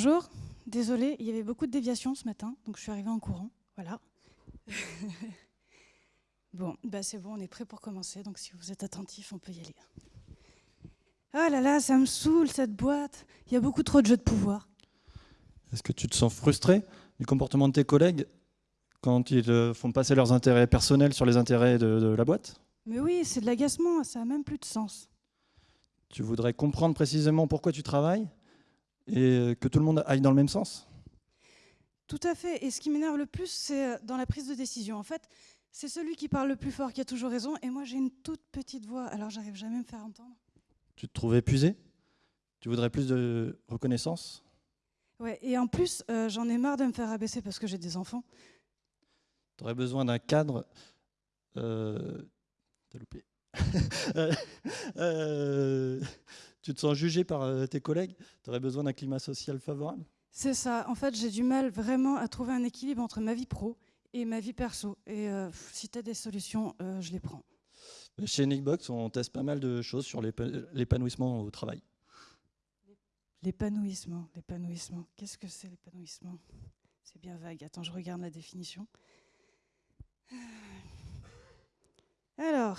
Bonjour, désolé, il y avait beaucoup de déviations ce matin, donc je suis arrivée en courant. Voilà. bon, bah c'est bon, on est prêt pour commencer, donc si vous êtes attentifs, on peut y aller. Ah là là, ça me saoule cette boîte. Il y a beaucoup trop de jeux de pouvoir. Est-ce que tu te sens frustré du comportement de tes collègues quand ils euh, font passer leurs intérêts personnels sur les intérêts de, de la boîte? Mais oui, c'est de l'agacement, ça a même plus de sens. Tu voudrais comprendre précisément pourquoi tu travailles? Et que tout le monde aille dans le même sens Tout à fait. Et ce qui m'énerve le plus, c'est euh, dans la prise de décision. En fait, c'est celui qui parle le plus fort qui a toujours raison. Et moi, j'ai une toute petite voix, alors j'arrive jamais à me faire entendre. Tu te trouves épuisé? Tu voudrais plus de reconnaissance? Ouais, et en plus, euh, j'en ai marre de me faire abaisser parce que j'ai des enfants. Tu aurais besoin d'un cadre. Euh, T'as loupé. Euh, euh, tu te sens jugé par euh, tes collègues? Tu aurais besoin d'un climat social favorable? C'est ça. En fait, j'ai du mal vraiment à trouver un équilibre entre ma vie pro et ma vie perso. Et euh, si tu as des solutions, euh, je les prends. Chez Nickbox, on teste pas mal de choses sur l'épa- l'épanouissement au travail. L'épanouissement, l'épanouissement. Qu'est-ce que c'est l'épanouissement? C'est bien vague. Attends, je regarde la définition. Alors,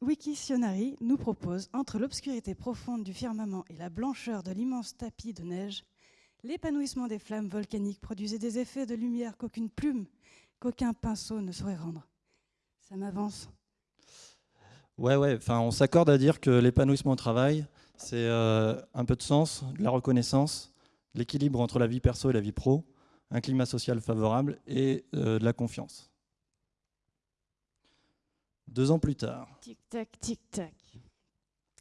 Wiktionary nous propose, entre l'obscurité profonde du firmament et la blancheur de l'immense tapis de neige, l'épanouissement des flammes volcaniques produisait des effets de lumière qu'aucune plume, qu'aucun pinceau ne saurait rendre. Ça m'avance. Ouais, ouais, on s'accorde à dire que l'épanouissement au travail, c'est euh, un peu de sens, de la reconnaissance, l'équilibre entre la vie perso et la vie pro, un climat social favorable et euh, de la confiance. Deux ans plus tard, Tic-tac, tic-tac.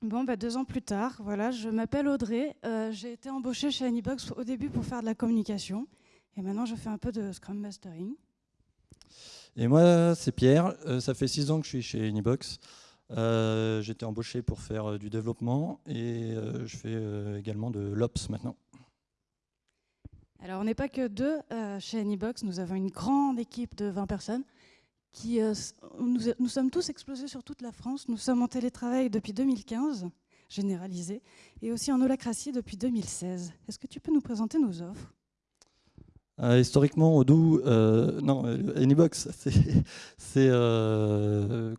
Bon, bah, deux ans plus tard, voilà, je m'appelle Audrey. euh, j'ai été embauchée chez Anybox au début pour faire de la communication. Et maintenant, je fais un peu de Scrum Mastering. Et moi, c'est Pierre. Euh, ça fait six ans que je suis chez Unibox. Euh, J'étais embauché pour faire euh, du développement et je fais également de l'Ops maintenant. Alors, on n'est pas que deux chez Anybox. Nous avons une grande équipe de 20 personnes. Euh, nous, sommes tous explosés sur toute la France. Nous sommes en télétravail depuis 2015, généralisé, et aussi en holacratie depuis 2016. Est-ce que tu peux nous présenter nos offres? Euh, historiquement, Odoo, euh, non, Anybox, c'est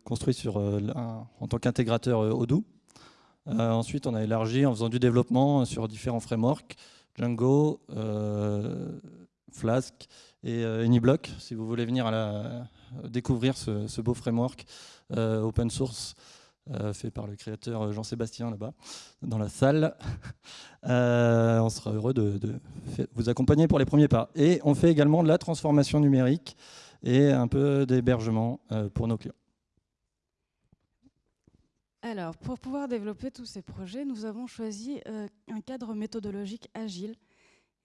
construit en tant qu'intégrateur Odoo. Ensuite, on a élargi en faisant du développement sur différents frameworks, Django, Flask et AnyBlock. Si vous voulez venir à la, découvrir ce, beau framework euh, open source euh, fait par le créateur Jean-Sébastien là-bas, dans la salle. Euh, on sera heureux de, de vous accompagner pour les premiers pas. Et on fait également de la transformation numérique et un peu d'hébergement euh, pour nos clients. Alors, pour pouvoir développer tous ces projets, nous avons choisi euh, un cadre méthodologique agile,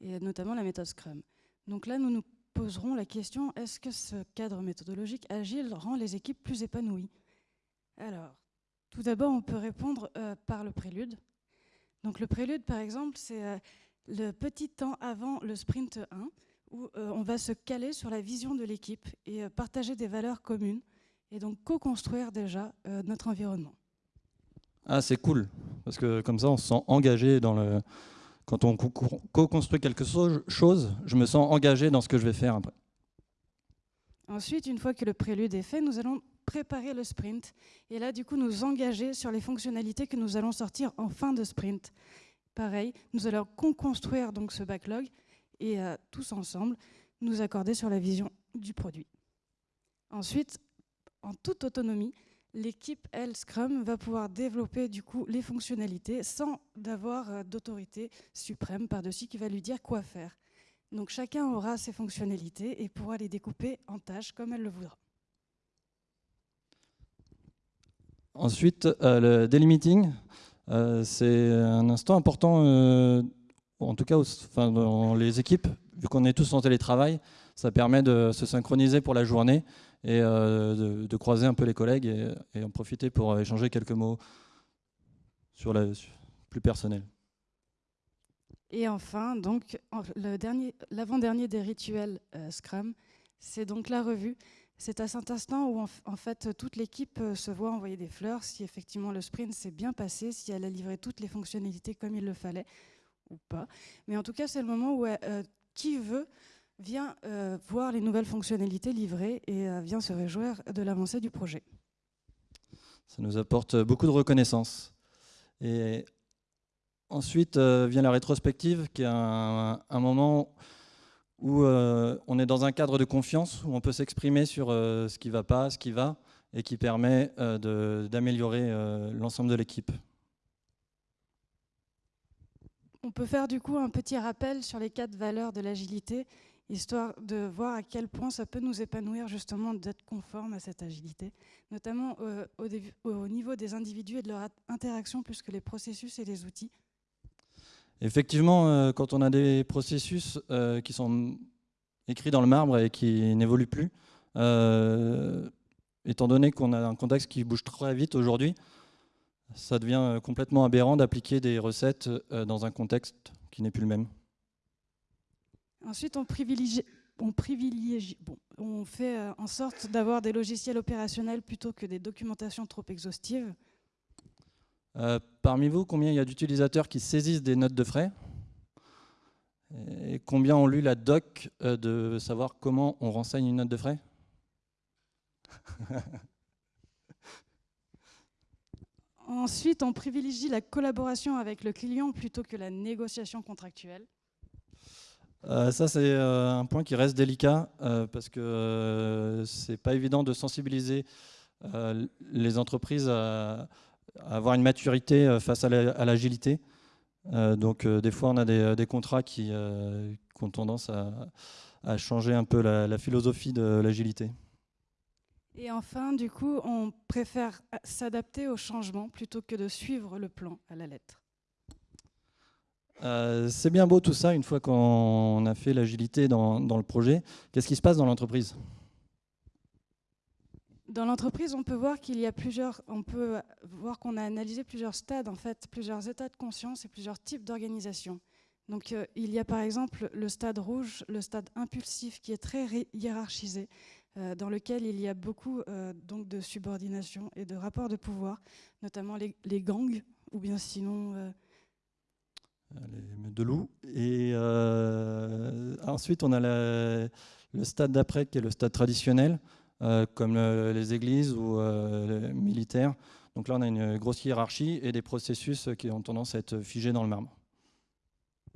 et notamment la méthode Scrum. Donc là, nous nous poserons la question, est-ce que ce cadre méthodologique agile rend les équipes plus épanouies? Alors, tout d'abord, on peut répondre euh, par le prélude. Donc le prélude, par exemple, c'est euh, le petit temps avant le sprint 1, où euh, on va se caler sur la vision de l'équipe et partager des valeurs communes, et donc co-construire déjà notre environnement. Ah, c'est cool, parce que comme ça, on se sent engagé dans le. Quand on co- co- co-construit quelque chose, je me sens engagé dans ce que je vais faire après. Ensuite, une fois que le prélude est fait, nous allons préparer le sprint et là, du coup, nous engager sur les fonctionnalités que nous allons sortir en fin de sprint. Pareil, nous allons construire donc ce backlog et euh, tous ensemble nous accorder sur la vision du produit. Ensuite, en toute autonomie, l'équipe elle Scrum va pouvoir développer du coup les fonctionnalités sans d'avoir euh, d'autorité suprême par-dessus qui va lui dire quoi faire. Donc chacun aura ses fonctionnalités et pourra les découper en tâches comme elle le voudra. Ensuite, euh, le daily meeting, euh, c'est un instant important, euh, en tout cas dans les équipes, vu qu'on est tous en télétravail, ça permet de se synchroniser pour la journée et euh, de, croiser un peu les collègues et, en profiter pour euh, échanger quelques mots sur la plus personnel. Et enfin, donc, l'avant-dernier des rituels euh, Scrum, c'est donc la revue. C'est à cet instant où en, fait toute l'équipe se voit envoyer des fleurs si effectivement le sprint s'est bien passé, si elle a livré toutes les fonctionnalités comme il le fallait, ou pas. Mais en tout cas, c'est le moment où qui veut vient voir les nouvelles fonctionnalités livrées et vient se réjouir de l'avancée du projet. Ça nous apporte beaucoup de reconnaissance. Et ensuite vient la rétrospective, qui est un, un moment où euh, on est dans un cadre de confiance, où on peut s'exprimer sur euh, ce qui ne va pas, ce qui va, et qui permet euh, d'améliorer l'ensemble de l'équipe. On peut faire du coup un petit rappel sur les quatre valeurs de l'agilité, histoire de voir à quel point ça peut nous épanouir justement d'être conforme à cette agilité, notamment au, au niveau des individus et de leur interaction plus que les processus et les outils. Effectivement, euh, quand on a des processus euh, qui sont écrits dans le marbre et qui n'évoluent plus, euh, étant donné qu'on a un contexte qui bouge très vite aujourd'hui, ça devient complètement aberrant d'appliquer des recettes dans un contexte qui n'est plus le même. Ensuite, on privilégie, on, privilégie, bon, on fait en sorte d'avoir des logiciels opérationnels plutôt que des documentations trop exhaustives. Euh, parmi vous, combien il y a d'utilisateurs qui saisissent des notes de frais? Et combien ont lu la doc euh, de savoir comment on renseigne une note de frais? Ensuite, on privilégie la collaboration avec le client plutôt que la négociation contractuelle. Euh, ça, c'est un point qui reste délicat parce que c'est pas évident de sensibiliser les entreprises à, avoir une maturité euh, face à l'agilité. Euh, donc euh, des fois, on a des, contrats qui, ont tendance à, changer un peu la, philosophie de l'agilité. Et enfin, du coup, on préfère s'adapter au changement plutôt que de suivre le plan à la lettre. C'est bien beau tout ça, une fois qu'on a fait l'agilité dans, le projet. Qu'est-ce qui se passe dans l'entreprise? Dans l'entreprise, on peut voir qu'il y a plusieurs, on peut voir qu'on a analysé plusieurs stades, en fait, plusieurs états de conscience et plusieurs types d'organisation. Donc, euh, il y a par exemple le stade rouge, le stade impulsif, qui est très hiérarchisé, euh, dans lequel il y a beaucoup euh, donc de subordination et de rapports de pouvoir, notamment les, gangs, ou bien sinon de loups. Et ensuite, on a le stade d'après, qui est le stade traditionnel, euh, comme les églises ou euh, les militaires. Donc là, on a une grosse hiérarchie et des processus qui ont tendance à être figés dans le marbre.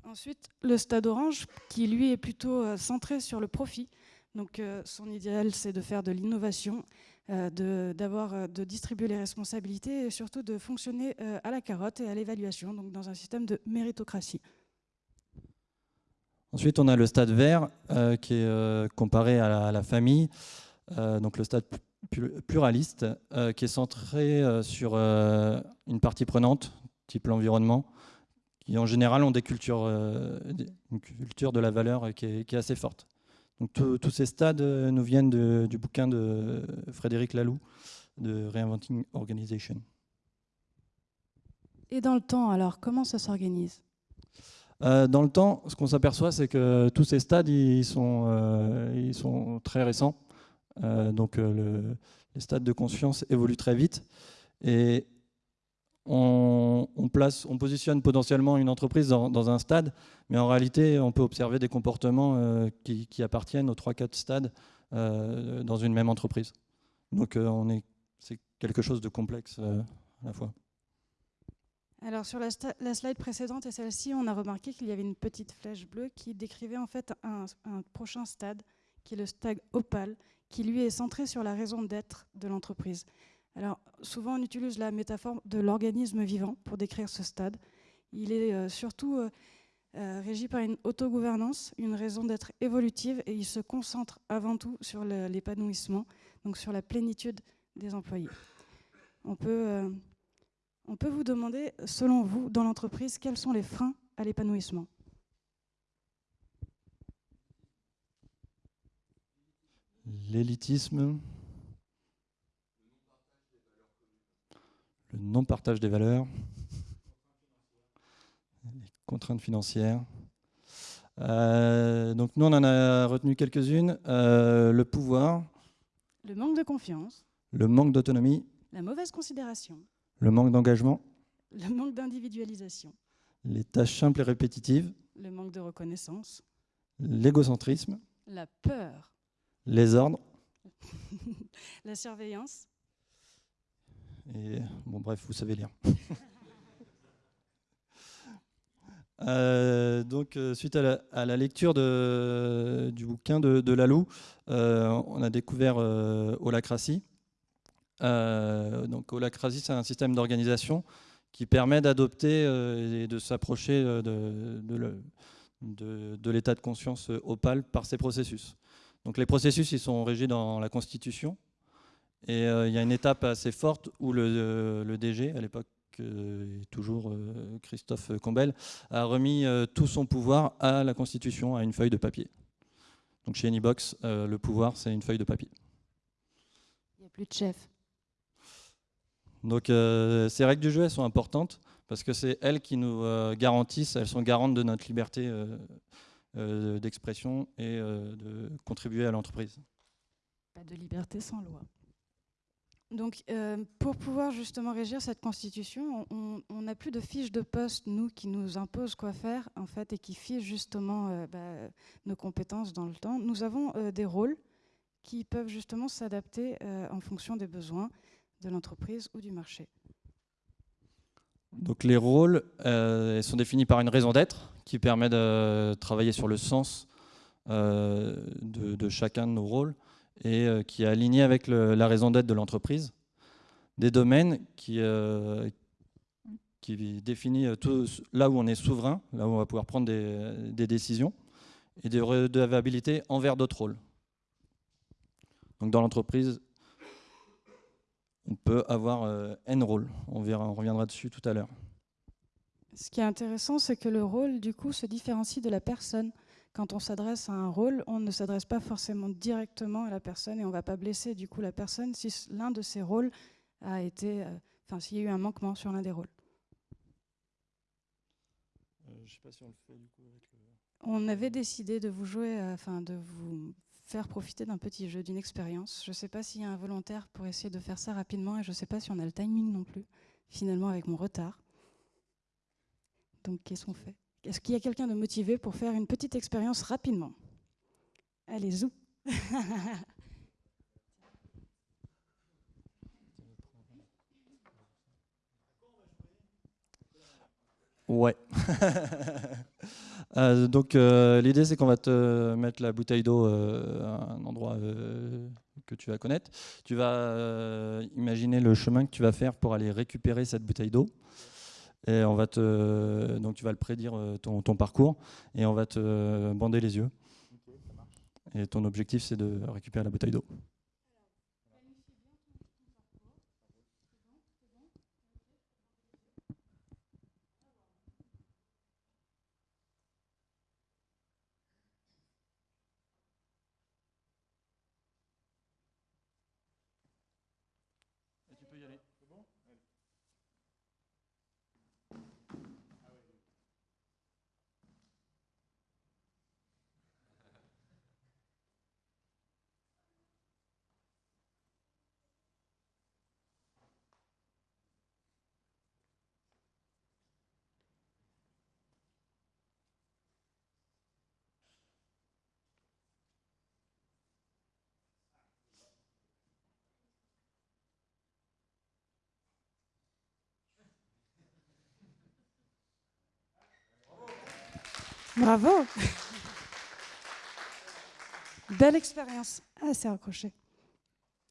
Ensuite, le stade orange, qui lui est plutôt euh, centré sur le profit. Donc son idéal, c'est de faire de l'innovation, de, d'avoir, de distribuer les responsabilités et surtout de fonctionner à la carotte et à l'évaluation, donc dans un système de méritocratie. Ensuite, on a le stade vert, qui est comparé à la famille. Euh, donc le stade pluraliste, euh, qui est centré euh, sur une partie prenante, type l'environnement, qui en général ont des cultures, une culture de la valeur qui est, assez forte. Donc tous ces stades nous viennent du bouquin de Frédéric Laloux, de Reinventing Organization. Et dans le temps, alors, comment ça s'organise? Dans le temps, ce qu'on s'aperçoit, c'est que tous ces stades, ils sont, ils sont très récents. Euh, donc euh, les stades de conscience évoluent très vite et on, place, on positionne potentiellement une entreprise dans, un stade, mais en réalité, on peut observer des comportements euh, qui, appartiennent aux 3-4 stades dans une même entreprise. Donc on est, c'est quelque chose de complexe à la fois. Alors sur la, slide précédente et celle-ci, on a remarqué qu'il y avait une petite flèche bleue qui décrivait en fait un, un prochain stade, qui est le stade opale, qui lui est centré sur la raison d'être de l'entreprise. Alors souvent on utilise la métaphore de l'organisme vivant pour décrire ce stade. Il est euh, surtout euh, euh, régi par une autogouvernance, une raison d'être évolutive et il se concentre avant tout sur l'épanouissement, donc sur la plénitude des employés. On peut, on peut vous demander, selon vous, dans l'entreprise, quels sont les freins à l'épanouissement? L'élitisme, le non-partage des valeurs, les contraintes financières. Euh, donc nous, on en a retenu quelques-unes. Euh, le pouvoir. Le manque de confiance. Le manque d'autonomie. La mauvaise considération. Le manque d'engagement. Le manque d'individualisation. les tâches simples et répétitives, le manque de reconnaissance, l'égocentrisme, la peur, les ordres, la surveillance, bon, bref, vous savez lire. Euh, donc, euh, suite à la, lecture du bouquin de, de Lalou, euh, on a découvert Holacracy. donc, Holacracy, c'est un système d'organisation qui permet d'adopter et de s'approcher de, de l'état de conscience opale par ces processus. Donc, les processus, ils sont régis dans la Constitution. Et il y a une étape assez forte où le, le DG, à l'époque et toujours euh, Christophe Combel, a remis euh, tout son pouvoir à la Constitution, à une feuille de papier. Donc chez Anybox, euh, le pouvoir, c'est une feuille de papier. Il n'y a plus de chef. Donc ces règles du jeu, elles sont importantes parce que c'est elles qui nous garantissent, elles sont garantes de notre liberté d'expression et de contribuer à l'entreprise. Pas de liberté sans loi. Donc, euh, pour pouvoir justement régir cette constitution, on n'a plus de fiches de poste, nous, qui nous imposent quoi faire, en fait, et qui fichent justement euh, bah, nos compétences dans le temps. Nous avons euh, des rôles qui peuvent justement s'adapter en fonction des besoins de l'entreprise ou du marché. Donc, les rôles sont définis par une raison d'être qui permet de travailler sur le sens de, de chacun de nos rôles et euh, qui est aligné avec la raison d'être de l'entreprise. Des domaines qui, euh, qui définit là où on est souverain, là où on va pouvoir prendre des, décisions, et des redevables envers d'autres rôles. Donc dans l'entreprise, on peut avoir euh, N rôles. On reviendra dessus tout à l'heure. Ce qui est intéressant, c'est que le rôle, du coup, se différencie de la personne quand on s'adresse à un rôle, on ne s'adresse pas forcément directement à la personne et on ne va pas blesser du coup la personne si l'un de ces rôles a été, euh, enfin s'il y a eu un manquement sur l'un des rôles. on avait décidé de vous jouer, euh, enfin de vous faire profiter d'un petit jeu, d'une expérience. Je ne sais pas s'il y a un volontaire pour essayer de faire ça rapidement et je ne sais pas si on a le timing non plus, finalement avec mon retard. Donc qu'est-ce qu'on fait? Est-ce qu'il y a quelqu'un de motivé pour faire une petite expérience rapidement? Allez, zou Ouais. Euh, donc euh, l'idée c'est qu'on va te mettre la bouteille d'eau euh, à un endroit que tu vas connaître. Tu vas imaginer le chemin que tu vas faire pour aller récupérer cette bouteille d'eau. Et on va te, donc tu vas le prédire euh, ton, ton parcours et on va te bander les yeux. Et ton objectif, c'est de récupérer la bouteille d'eau. Bravo Belle expérience. Ah, c'est accroché.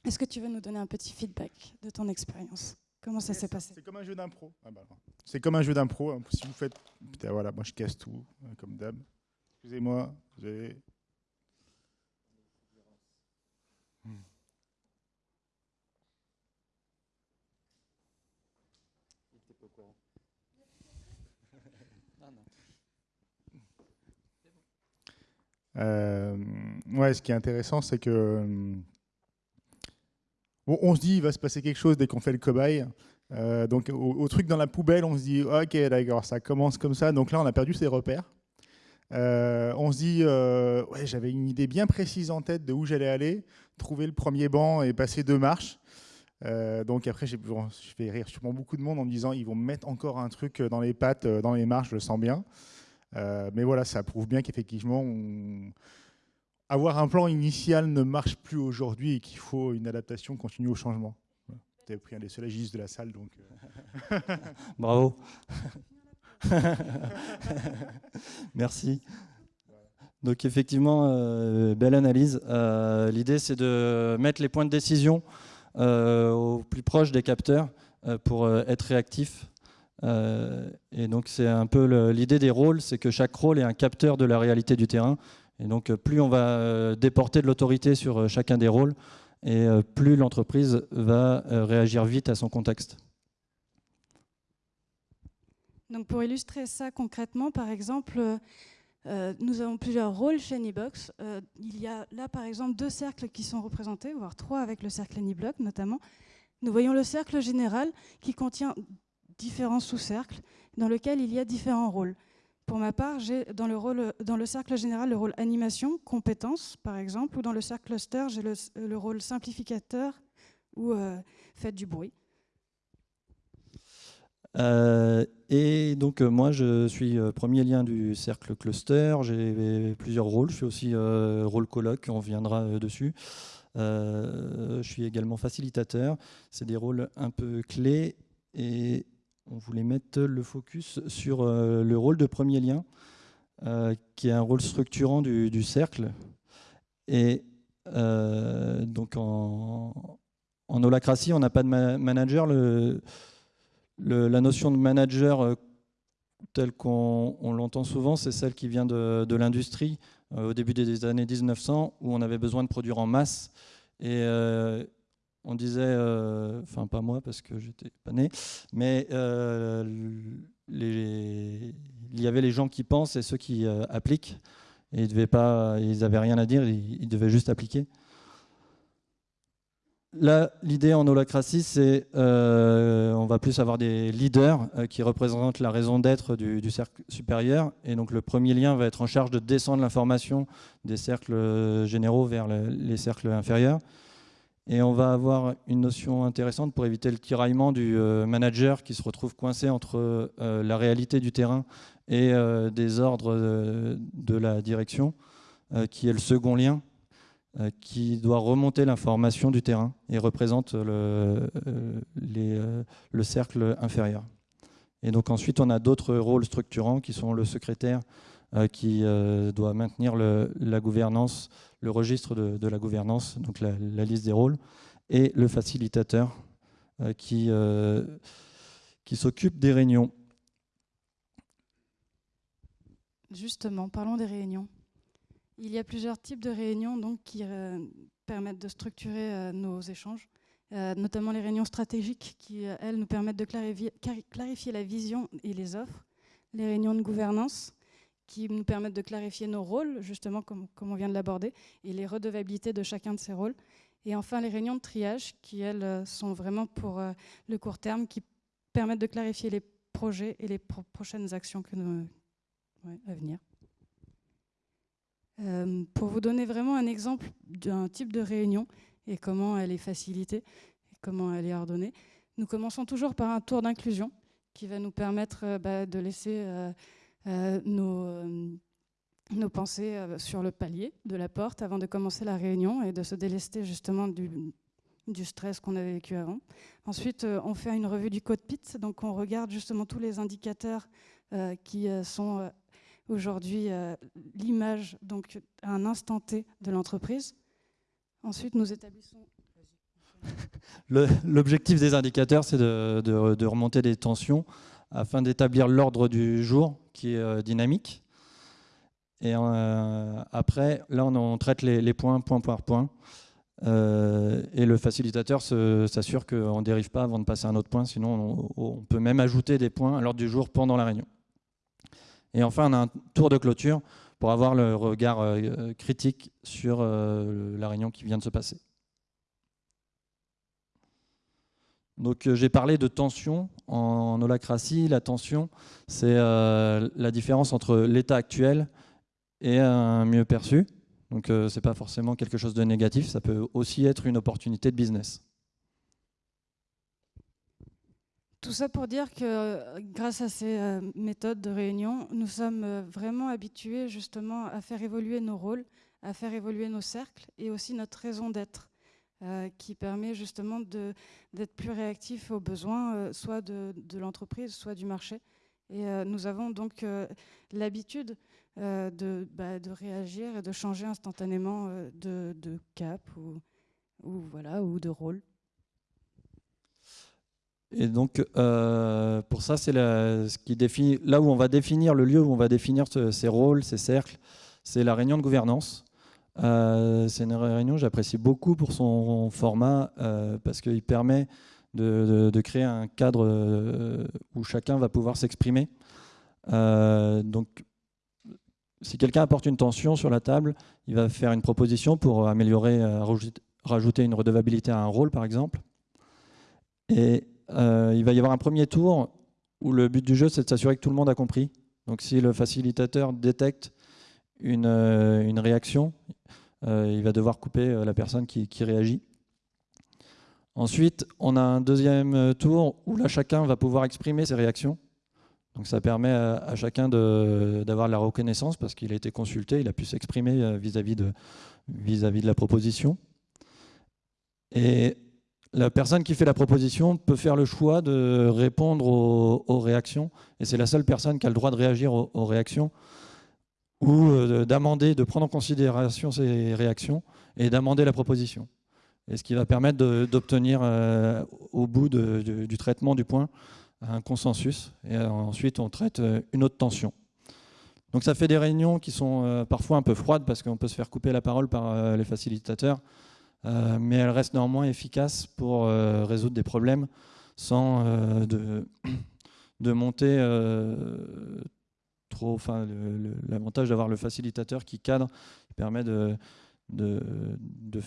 Est-ce que tu veux nous donner un petit feedback de ton expérience? Comment ça s'est passé? C'est comme un jeu d'impro. Ah bah c'est comme un jeu d'impro. Hein. Si vous faites. Putain, voilà, moi je casse tout, hein, comme d'hab. Excusez-moi, j'ai. Euh, ouais, ce qui est intéressant, c'est que euh, on se dit il va se passer quelque chose dès qu'on fait le cobaye. Euh, donc au, truc dans la poubelle, on se dit ok d'accord, ça commence comme ça. Donc là, on a perdu ses repères. on se dit ouais, j'avais une idée bien précise en tête de où j'allais aller, trouver le premier banc et passer deux marches. Euh, donc après, je vais rire sûrement beaucoup de monde en me disant ils vont mettre encore un truc dans les pattes, dans les marches, je le sens bien. Mais voilà, ça prouve bien qu'effectivement, avoir un plan initial ne marche plus aujourd'hui et qu'il faut une adaptation continue au changement. Tu as pris un des seuls agistes de la salle, donc. Bravo. Merci. Donc effectivement, euh, belle analyse. Euh, l'idée, c'est de mettre les points de décision euh, au plus proche des capteurs pour être réactif. Et donc c'est un peu l'idée des rôles, c'est que chaque rôle est un capteur de la réalité du terrain. Et donc plus on va déporter de l'autorité sur chacun des rôles, et plus l'entreprise va réagir vite à son contexte. Donc pour illustrer ça concrètement, par exemple, euh, nous avons plusieurs rôles chez AnyBox. Euh, il y a là, par exemple, deux cercles qui sont représentés, voire trois avec le cercle AnyBlock notamment. Nous voyons le cercle général qui contient différents sous-cercles dans lesquels il y a différents rôles. Pour ma part, j'ai dans, dans, le cercle général le rôle animation, compétences par exemple, ou dans le cercle cluster, j'ai le, rôle simplificateur ou euh, fait du bruit. Euh, et donc euh, moi je suis euh, premier lien du cercle cluster, j'ai plusieurs rôles, je suis aussi rôle colloque, on viendra dessus. je suis également facilitateur, c'est des rôles un peu clés et on voulait mettre le focus sur le rôle de premier lien, qui est un rôle structurant du, cercle. Et donc en, en holacratie, on n'a pas de manager. La notion de manager euh, telle qu'on l'entend souvent, c'est celle qui vient de, l'industrie euh, au début des années 1900 où on avait besoin de produire en masse. Euh, on disait, enfin pas moi parce que j'étais pas né, mais il y avait les gens qui pensent et ceux qui appliquent. Et ils n'avaient rien à dire, ils devaient juste appliquer. Là, l'idée en holacratie, c'est euh, on va plus avoir des leaders euh, qui représentent la raison d'être du, cercle supérieur. Et donc le premier lien va être en charge de descendre l'information des cercles généraux vers les cercles inférieurs. Et on va avoir une notion intéressante pour éviter le tiraillement du euh, manager qui se retrouve coincé entre la réalité du terrain et des ordres de la direction, qui est le second lien. Euh, qui doit remonter l'information du terrain et représente le, euh, euh, le cercle inférieur. Et donc ensuite, on a d'autres rôles structurants qui sont le secrétaire qui doit maintenir la gouvernance, le registre de, la gouvernance, donc la, liste des rôles, et le facilitateur qui, qui s'occupe des réunions. Justement, parlons des réunions. Il y a plusieurs types de réunions donc, qui euh, permettent de structurer euh, nos échanges, euh, notamment les réunions stratégiques qui, elles, nous permettent de clarifier, la vision et les offres. Les réunions de gouvernance qui nous permettent de clarifier nos rôles, justement comme, comme on vient de l'aborder, et les redevabilités de chacun de ces rôles. Et enfin, les réunions de triage qui, elles, sont vraiment pour le court terme, qui permettent de clarifier les projets et les prochaines actions que nous, à venir. Euh, pour vous donner vraiment un exemple d'un type de réunion et comment elle est facilitée, et comment elle est ordonnée, nous commençons toujours par un tour d'inclusion qui va nous permettre euh, bah, de laisser euh, nos, nos, pensées sur le palier de la porte avant de commencer la réunion et de se délester justement du, du stress qu'on avait vécu avant. Ensuite, on fait une revue du code PIT, donc on regarde justement tous les indicateurs qui sont aujourd'hui euh, l'image, donc à un instant T de l'entreprise. Ensuite, nous établissons. L'objectif des indicateurs, c'est de, remonter des tensions afin d'établir l'ordre du jour qui est euh, dynamique. Et euh, après, là, on, traite les, points point par point. et le facilitateur s'assure qu'on ne dérive pas avant de passer à un autre point, sinon on, peut même ajouter des points à l'ordre du jour pendant la réunion. Et enfin, on a un tour de clôture pour avoir le regard euh, critique sur euh, la réunion qui vient de se passer. Donc euh, j'ai parlé de tension en holacratie. La tension, c'est la différence entre l'état actuel et un mieux perçu. Donc ce n'est pas forcément quelque chose de négatif, ça peut aussi être une opportunité de business. Tout ça pour dire que grâce à ces méthodes de réunion, nous sommes vraiment habitués justement à faire évoluer nos rôles, à faire évoluer nos cercles et aussi notre raison d'être. Euh, qui permet justement d'être plus réactif aux besoins, euh, soit de, l'entreprise, soit du marché. Et euh, nous avons donc l'habitude de, bah, de, réagir et de changer instantanément de, cap ou, voilà, ou de rôle. Et donc, pour ça, c'est là où on va définir le lieu où on va définir ces rôles, ces cercles, c'est la réunion de gouvernance. Euh, c'est une réunion j'apprécie beaucoup pour son format euh, parce qu'il permet de, créer un cadre euh, où chacun va pouvoir s'exprimer. donc, si quelqu'un apporte une tension sur la table, il va faire une proposition pour améliorer, rajouter une redevabilité à un rôle, par exemple. Et il va y avoir un premier tour où le but du jeu, c'est de s'assurer que tout le monde a compris. Donc, si le facilitateur détecte une, une réaction, euh, il va devoir couper euh, la personne qui, réagit. Ensuite, on a un deuxième tour où là, chacun va pouvoir exprimer ses réactions. Donc ça permet à, chacun d'avoir la reconnaissance parce qu'il a été consulté, il a pu s'exprimer euh, vis-à-vis de, vis -vis de la proposition. Et la personne qui fait la proposition peut faire le choix de répondre aux, réactions. Et c'est la seule personne qui a le droit de réagir aux réactions ou euh, d'amender, de prendre en considération ces réactions et d'amender la proposition. Et ce qui va permettre d'obtenir euh, au bout du traitement du point un consensus. Et euh, ensuite, on traite une autre tension. Donc ça fait des réunions qui sont parfois un peu froides parce qu'on peut se faire couper la parole par les facilitateurs, mais elles restent néanmoins efficaces pour résoudre des problèmes sans de, de monter trop. Enfin, l'avantage d'avoir le facilitateur qui cadre, qui permet de, de, de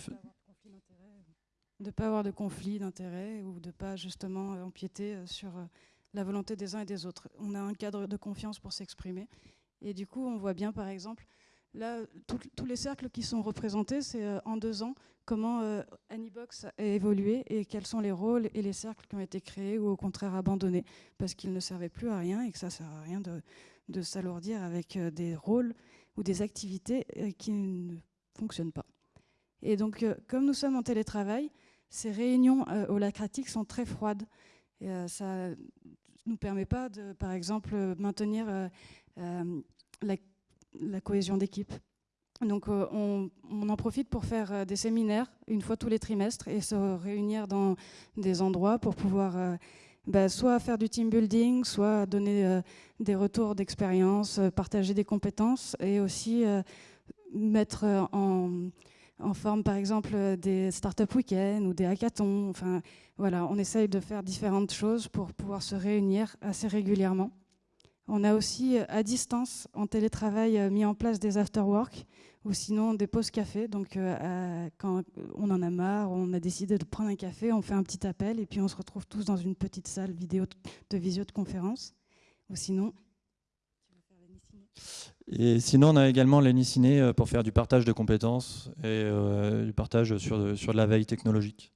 de ne pas avoir de conflit d'intérêts ou de ne pas justement empiéter euh, sur euh, la volonté des uns et des autres. On a un cadre de confiance pour s'exprimer. Et du coup, on voit bien, par exemple, là, tous les cercles qui sont représentés, c'est euh, en deux ans, comment Anybox a évolué et quels sont les rôles et les cercles qui ont été créés ou au contraire abandonnés parce qu'ils ne servaient plus à rien et que ça ne sert à rien de, de s'alourdir avec euh, des rôles ou des activités euh, qui ne fonctionnent pas. Et donc, euh, comme nous sommes en télétravail, ces réunions holacratiques sont très froides. Ça ne nous permet pas, de, par exemple, maintenir la, cohésion d'équipe. Donc on, on, en profite pour faire des séminaires une fois tous les trimestres et se réunir dans des endroits pour pouvoir bah, soit faire du team building, soit donner euh, des retours d'expérience, euh, partager des compétences et aussi euh, mettre en, en, forme, par exemple, des startup week-ends ou des hackathons. Enfin, voilà, on essaye de faire différentes choses pour pouvoir se réunir assez régulièrement. On a aussi, à distance, en télétravail, mis en place des after-work ou sinon des pauses café. Donc, euh, quand on en a marre, on a décidé de prendre un café, on fait un petit appel et puis on se retrouve tous dans une petite salle vidéo de visio de conférence. Ou sinon. Et sinon, on a également l'Eniciné euh, pour faire du partage de compétences et euh, du partage sur, sur de la veille technologique.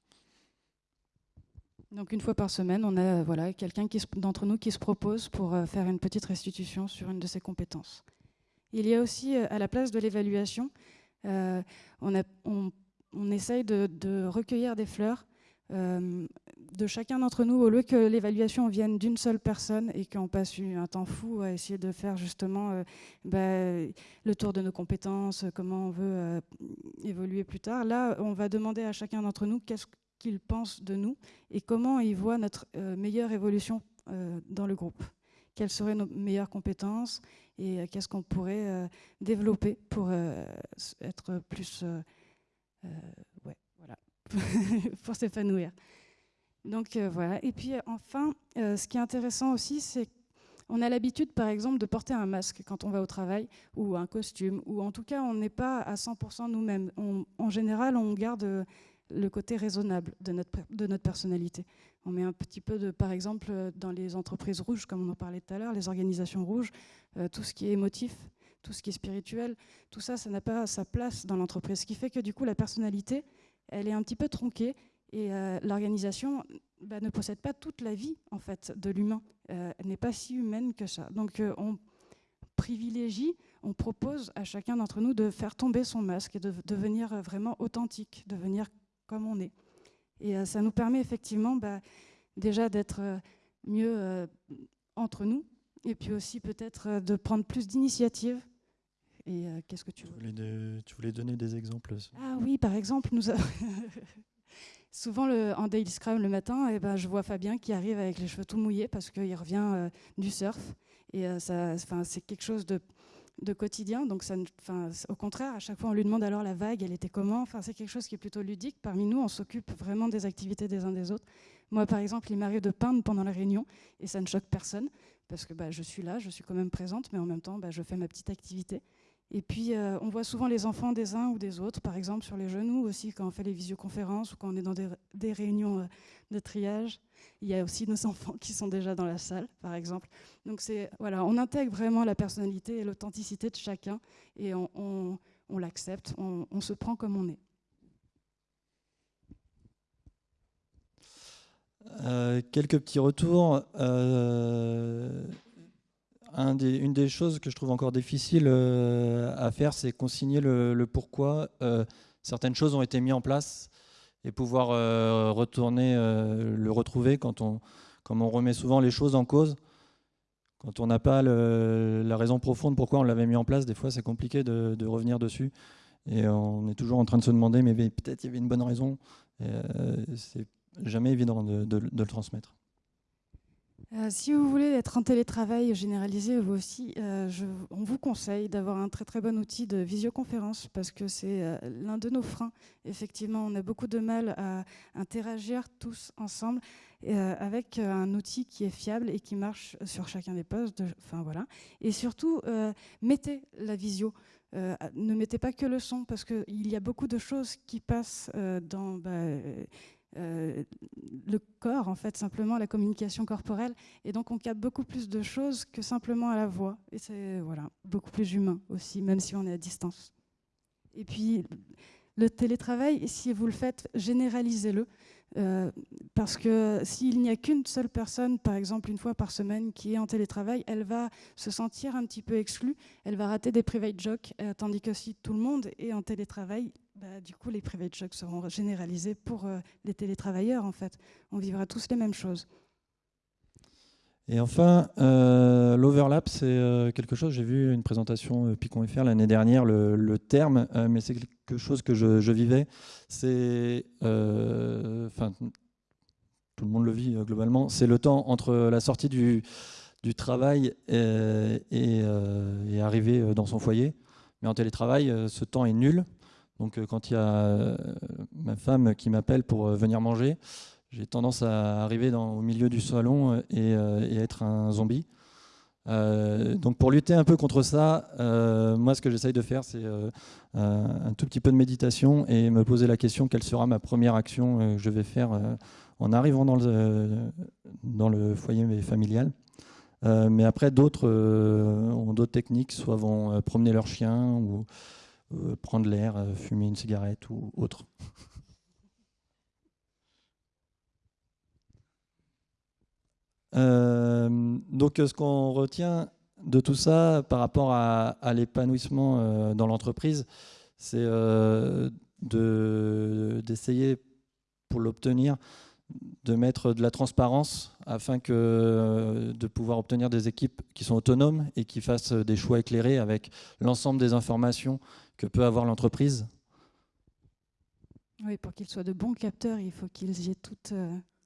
Donc une fois par semaine, on a voilà, quelqu'un d'entre nous qui se propose pour faire une petite restitution sur une de ses compétences. Il y a aussi, euh, à la place de l'évaluation, euh, on, essaye de, recueillir des fleurs euh, de chacun d'entre nous, au lieu que l'évaluation vienne d'une seule personne et qu'on passe un temps fou à essayer de faire justement bah, le tour de nos compétences, comment on veut évoluer plus tard. Là, on va demander à chacun d'entre nous qu'est-ce qu'il pense de nous et comment il voit notre meilleure évolution dans le groupe. Quelles seraient nos meilleures compétences et euh, qu'est-ce qu'on pourrait euh, développer pour euh, être plus, voilà, pour s'épanouir. Donc voilà. Et puis enfin, ce qui est intéressant aussi, c'est qu'on a l'habitude, par exemple, de porter un masque quand on va au travail, ou un costume, ou en tout cas, on n'est pas à 100% nous-mêmes. En général, on garde le côté raisonnable de notre, de notre personnalité. On met un petit peu de, par exemple, dans les entreprises rouges, comme on en parlait tout à l'heure, les organisations rouges, euh, tout ce qui est émotif, tout ce qui est spirituel, tout ça, ça n'a pas sa place dans l'entreprise. Ce qui fait que du coup, la personnalité, elle est un petit peu tronquée Et l'organisation bah, ne possède pas toute la vie en fait de l'humain. elle n'est pas si humaine que ça. Donc on privilégie, on propose à chacun d'entre nous de faire tomber son masque et de devenir vraiment authentique, de devenir comme on est. Et ça nous permet effectivement bah, déjà d'être mieux entre nous, et puis aussi peut-être euh, de prendre plus d'initiatives. Et euh, qu'est-ce que tu, voulais Tu voulais donner des exemples Ah oui, par exemple, nous souvent le, en daily scrum le matin, et eh ben, je vois Fabien qui arrive avec les cheveux tout mouillés parce qu'il revient euh, du surf. Et ça, c'est quelque chose de, de quotidien. Donc, au contraire, à chaque fois, on lui demande alors la vague, elle était comment? Enfin, c'est quelque chose qui est plutôt ludique. Parmi nous, on s'occupe vraiment des activités des uns des autres. Moi, par exemple, il m'arrive de peindre pendant la réunion et ça ne choque personne parce que bah, je suis là, je suis quand même présente, mais en même temps, bah, je fais ma petite activité. Et puis, euh, on voit souvent les enfants des uns ou des autres, par exemple sur les genoux aussi, quand on fait les visioconférences ou quand on est dans des, réunions euh, de triage. Il y a aussi nos enfants qui sont déjà dans la salle, par exemple. Donc, voilà, on intègre vraiment la personnalité et l'authenticité de chacun et on, l'accepte, on, se prend comme on est. Euh, quelques petits retours. Une des choses que je trouve encore difficile euh, à faire, c'est consigner le, pourquoi certaines choses ont été mises en place et pouvoir retourner le retrouver quand on, comme on remet souvent les choses en cause. Quand on n'a pas la raison profonde pourquoi on l'avait mis en place, des fois c'est compliqué de, revenir dessus. Et on est toujours en train de se demander, mais peut-être il y avait une bonne raison. c'est jamais évident de, le transmettre. Euh, si vous voulez être en télétravail généralisé, vous aussi, euh, on vous conseille d'avoir un très très bon outil de visioconférence parce que c'est euh, l'un de nos freins. Effectivement, on a beaucoup de mal à interagir tous ensemble avec un outil qui est fiable et qui marche sur chacun des postes. Enfin voilà. Et surtout, mettez la visio. ne mettez pas que le son parce qu'il y a beaucoup de choses qui passent dans bah, euh, le corps, en fait, simplement la communication corporelle. Et donc, on capte beaucoup plus de choses que simplement à la voix. Et c'est voilà, beaucoup plus humain aussi, même si on est à distance. Et puis, le télétravail, si vous le faites, généralisez-le. Euh, parce que s'il n'y a qu'une seule personne, par exemple une fois par semaine, qui est en télétravail, elle va se sentir un petit peu exclue, elle va rater des private jokes, euh, tandis que si tout le monde est en télétravail, bah, du coup les private jokes seront généralisés pour euh, les télétravailleurs en fait. On vivra tous les mêmes choses. Et enfin, euh, l'overlap, c'est euh, quelque chose, j'ai vu une présentation euh, Picon FR l'année dernière, le, terme, mais c'est quelque chose que je, vivais. C'est, enfin, tout le monde le vit globalement, c'est le temps entre la sortie du, travail et, arriver dans son foyer. Mais en télétravail, ce temps est nul. Donc quand il y a ma femme qui m'appelle pour venir manger, j'ai tendance à arriver au milieu du salon euh, euh, et, être un zombie. Euh, donc pour lutter un peu contre ça, moi ce que j'essaye de faire, c'est un tout petit peu de méditation et me poser la question quelle sera ma première action que je vais faire en arrivant dans le, dans le foyer familial. mais après, d'autres ont d'autres techniques, soit vont promener leur chien ou prendre l'air, fumer une cigarette ou autre. donc ce qu'on retient de tout ça par rapport à, l'épanouissement euh, dans l'entreprise, c'est euh, d'essayer pour l'obtenir de mettre de la transparence afin que de pouvoir obtenir des équipes qui sont autonomes et qui fassent des choix éclairés avec l'ensemble des informations que peut avoir l'entreprise. Oui, pour qu'ils soient de bons capteurs, il faut qu'ils aient toutes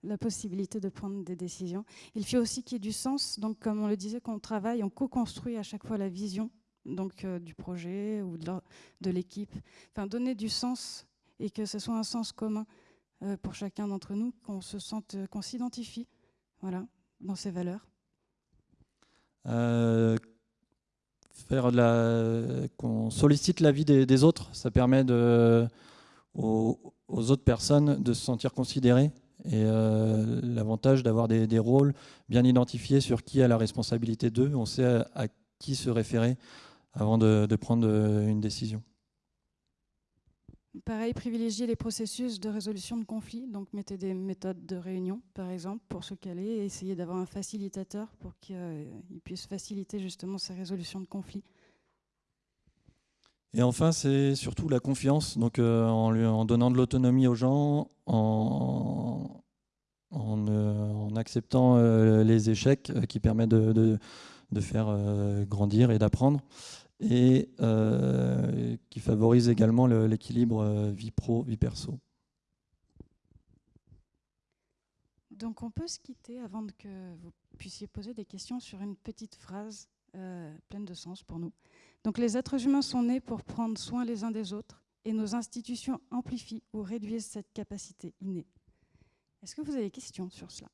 la possibilité de prendre des décisions. Il faut aussi qu'il y ait du sens. Donc, comme on le disait, quand on travaille, on co-construit à chaque fois la vision donc, euh, du projet ou de l'équipe. Enfin, donner du sens et que ce soit un sens commun euh, pour chacun d'entre nous, qu'on se sente, euh, qu'on s'identifie voilà, dans ces valeurs. qu'on sollicite l'avis des, des, autres, ça permet aux autres personnes de se sentir considérées et euh, l'avantage d'avoir des, rôles bien identifiés sur qui a la responsabilité d'eux, on sait à, qui se référer avant de, prendre euh, une décision. Pareil, privilégier les processus de résolution de conflits, donc mettez des méthodes de réunion, par exemple, pour se caler, et essayez d'avoir un facilitateur pour qu'il puisse faciliter justement ces résolutions de conflits. Et enfin, c'est surtout la confiance, donc euh, en, en, donnant de l'autonomie aux gens, en, euh, acceptant euh, les échecs qui permettent de, de faire grandir et d'apprendre et qui favorise également l'équilibre vie pro, vie perso. Donc on peut se quitter avant que vous puissiez poser des questions sur une petite phrase pleine de sens pour nous. Donc les êtres humains sont nés pour prendre soin les uns des autres et nos institutions amplifient ou réduisent cette capacité innée. Est-ce que vous avez des questions sur cela?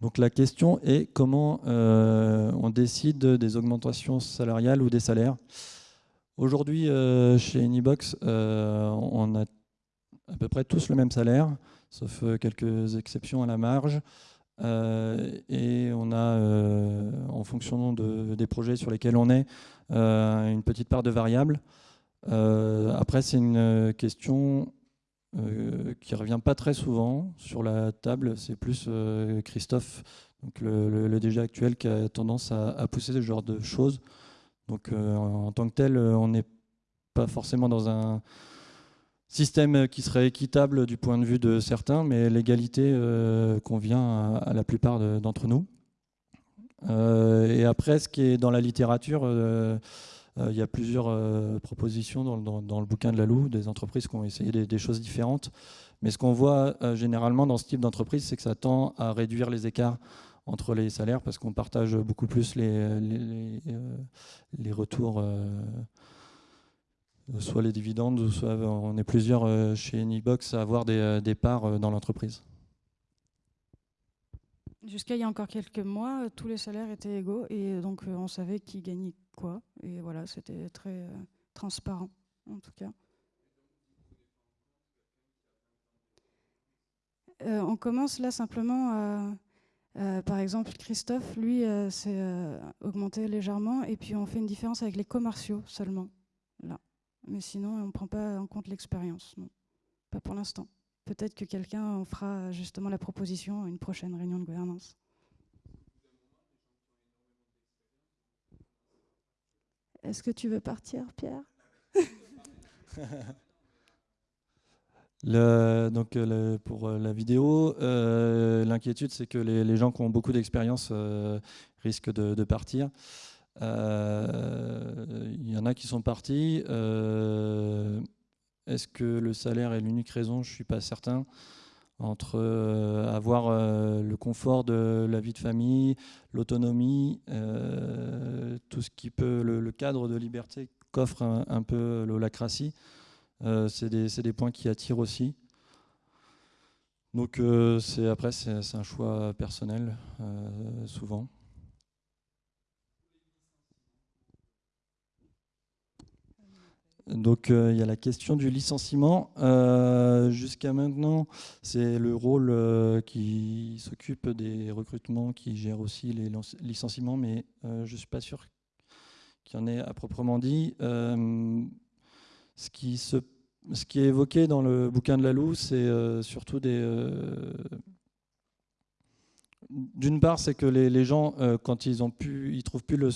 Donc la question est comment euh, on décide des augmentations salariales ou des salaires? Aujourd'hui, euh, chez Anybox, euh, on a à peu près tous le même salaire, sauf quelques exceptions à la marge. et on a, en fonction des projets sur lesquels on est, une petite part de variables. après, c'est une question euh, qui revient pas très souvent sur la table. C'est plus euh, Christophe, donc le, le, DG actuel, qui a tendance à, pousser ce genre de choses. Donc euh, en tant que tel, on n'est pas forcément dans un système qui serait équitable du point de vue de certains, mais l'égalité convient à, la plupart d'entre nous. et après, ce qui est dans la littérature, euh, il y a plusieurs euh, propositions dans, le bouquin de la Lalou, des entreprises qui ont essayé des, choses différentes. Mais ce qu'on voit euh, généralement dans ce type d'entreprise, c'est que ça tend à réduire les écarts entre les salaires parce qu'on partage beaucoup plus les, les, retours, soit les dividendes, soit on est plusieurs chez Anybox à avoir des, parts dans l'entreprise. Jusqu'à il y a encore quelques mois, tous les salaires étaient égaux et donc on savait qui gagnait quoi. Et voilà, c'était très euh, transparent, en tout cas. Euh, on commence là simplement à. Euh, par exemple, Christophe, lui, s'est augmenté légèrement, et puis on fait une différence avec les commerciaux seulement. Mais sinon, on ne prend pas en compte l'expérience, non. Pas pour l'instant. Peut-être que quelqu'un en fera justement la proposition à une prochaine réunion de gouvernance. Est-ce que tu veux partir, Pierre? Donc euh, pour euh, la vidéo, euh, l'inquiétude c'est que les, gens qui ont beaucoup d'expérience risquent de, partir. Il y en a qui sont partis. Est-ce que le salaire est l'unique raison? Je ne suis pas certain entre euh, avoir euh, le confort de la vie de famille, l'autonomie, euh, tout ce qui peut, le, cadre de liberté qu'offre un, peu l'holacratie, c'est des, des, points qui attirent aussi. Donc après c'est un choix personnel souvent. Donc euh, il y a la question du licenciement. Euh, jusqu'à maintenant, c'est le rôle euh, qui s'occupe des recrutements, qui gère aussi les licenciements, mais je ne suis pas sûr qu'il y en ait à proprement dit. ce, qui est évoqué dans le bouquin de Lalou, c'est surtout des... D'une part, c'est que les, les gens, quand ils ont pu, ils trouvent plus le,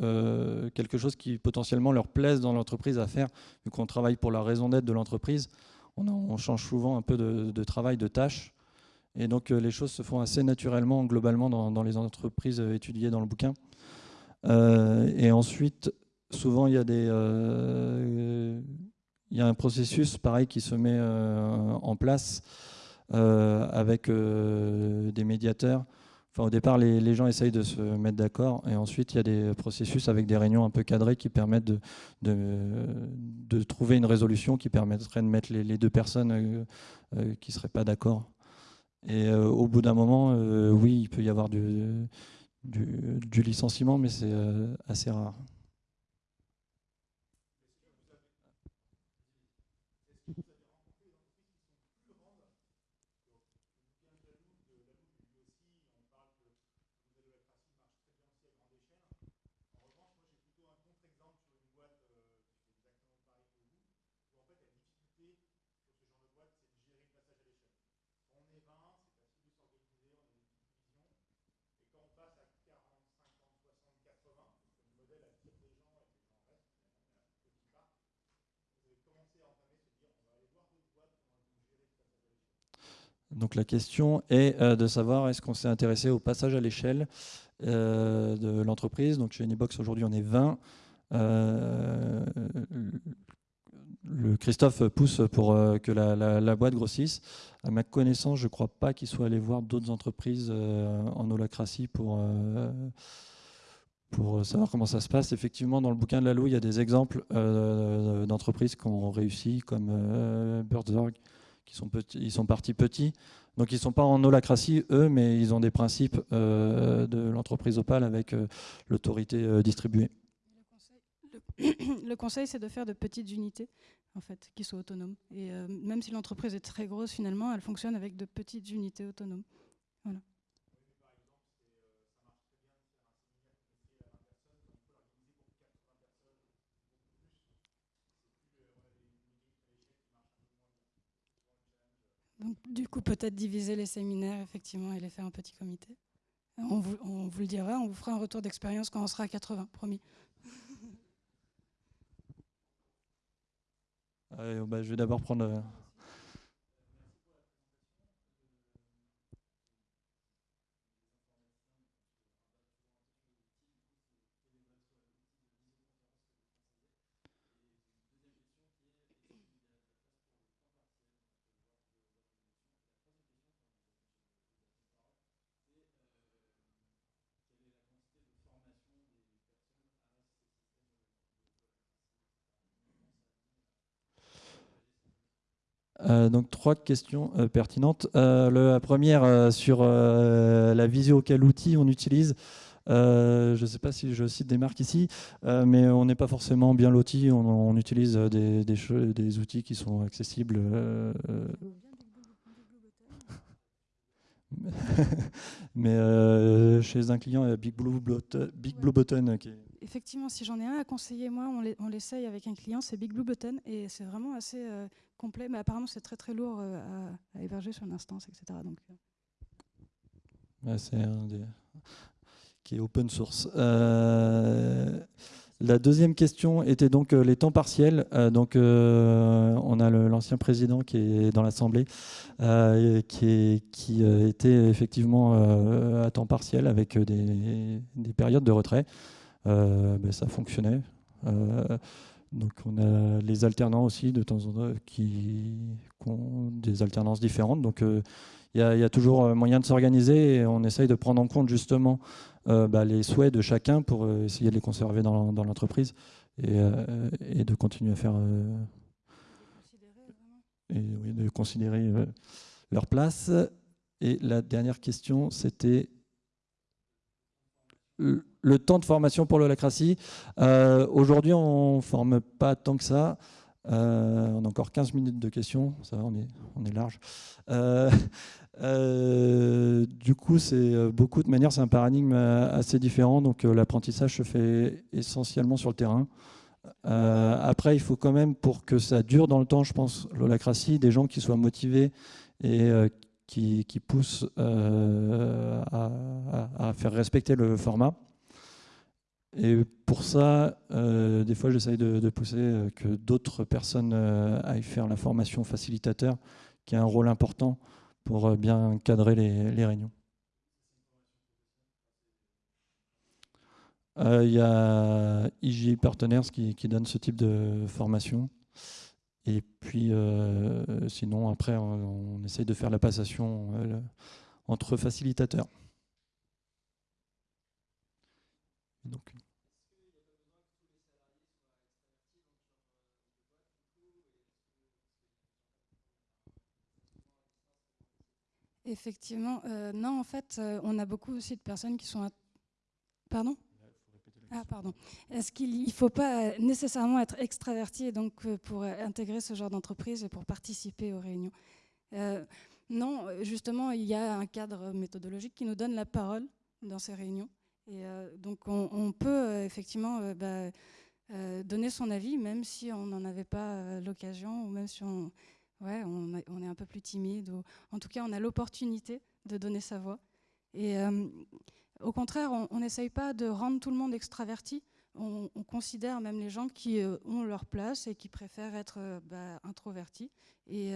euh, quelque chose qui potentiellement leur plaise dans l'entreprise à faire, vu qu'on travaille pour la raison d'être de l'entreprise. On, change souvent un peu de, travail, de tâches. Et donc euh, les choses se font assez naturellement, globalement, dans, les entreprises euh, étudiées dans le bouquin. et ensuite, souvent, il y, a il y a un processus, pareil, qui se met en place avec des médiateurs au départ, les, gens essayent de se mettre d'accord et ensuite il y a des processus avec des réunions un peu cadrées qui permettent de, trouver une résolution qui permettrait de mettre les, deux personnes euh, euh, qui ne seraient pas d'accord. Et euh, au bout d'un moment, oui, il peut y avoir du licenciement, mais c'est assez rare. Donc la question est de savoir est-ce qu'on s'est intéressé au passage à l'échelle de l'entreprise. Donc chez Anybox aujourd'hui on est 20. le Christophe pousse pour que la, boîte grossisse. À ma connaissance, je ne crois pas qu'il soit allé voir d'autres entreprises en holacratie pour pour euh, savoir comment ça se passe. Effectivement, dans le bouquin de Lalou, il y a des exemples euh, d'entreprises qui ont réussi, comme euh, qui sont, petits, ils sont partis petits. Donc ils ne sont pas en holacratie, eux, mais ils ont des principes euh, de l'entreprise Opal avec l'autorité distribuée. Le conseil, c'est de faire de petites unités, en fait, qui soient autonomes. Et même si l'entreprise est très grosse, finalement, elle fonctionne avec de petites unités autonomes. Voilà. Du coup, peut-être diviser les séminaires, effectivement, et les faire en petit comité. On vous, le dira, on vous fera un retour d'expérience quand on sera à 80, promis. Bah, je vais d'abord prendre euh, donc trois questions euh, pertinentes. Euh, la première sur la visio, quel outil on utilise je ne sais pas si je cite des marques ici, mais on n'est pas forcément bien loti. On, utilise des, des, outils qui sont accessibles. mais chez un client, il y a Big Blue, Big Blue Button qui est effectivement, si j'en ai un à conseiller, moi, on l'essaye avec un client, c'est Big Blue Button, et c'est vraiment assez euh, complet, mais apparemment c'est très très lourd euh, à, héberger sur une instance, etc. Donc, euh. c'est un des... qui est open source. La deuxième question était donc les temps partiels. donc, on a l'ancien président qui est dans l'Assemblée, qui, était effectivement à temps partiel avec des, des périodes de retrait. Euh, ben, ça fonctionnait. Euh, donc on a les alternants aussi de temps en temps qui, ont des alternances différentes. Donc euh, il y, a toujours moyen de s'organiser et on essaye de prendre en compte justement bah, les souhaits de chacun pour essayer de les conserver dans, l'entreprise et, de continuer à faire et de considérer leur place. Et la dernière question, c'était le temps de formation pour l'holacratie. Euh, aujourd'hui, on ne forme pas tant que ça. Euh, on a encore 15 minutes de questions, ça va, on est, large. Euh, du coup, c'est beaucoup de manière, c'est un paradigme assez différent. Donc, l'apprentissage se fait essentiellement sur le terrain. après, il faut quand même, pour que ça dure dans le temps, je pense, l'holacratie, des gens qui soient motivés et qui, poussent à, faire respecter le format. Et pour ça, euh, des fois, j'essaye de, pousser euh, que d'autres personnes euh, aillent faire la formation facilitateur, qui a un rôle important pour bien cadrer les, réunions. Il y a IG Partners qui, donne ce type de formation. Et puis, sinon, après, on, on, essaye de faire la passation entre facilitateurs. Donc, Effectivement, euh, non, en fait, euh, on a beaucoup aussi de personnes qui sont. Pardon ah, pardon. Est-ce qu'il ne faut pas nécessairement être extraverti donc, euh, pour intégrer ce genre d'entreprise et pour participer aux réunions Non, justement, il y a un cadre méthodologique qui nous donne la parole dans ces réunions. Et donc, on, peut effectivement bah, donner son avis, même si on n'en avait pas l'occasion, ou même si on ouais, on, est un peu plus timide. Ou, en tout cas, on a l'opportunité de donner sa voix. Et euh, au contraire, on n'essaye pas de rendre tout le monde extraverti. On, considère même les gens qui euh, ont leur place et qui préfèrent être euh, bah, introvertis. Et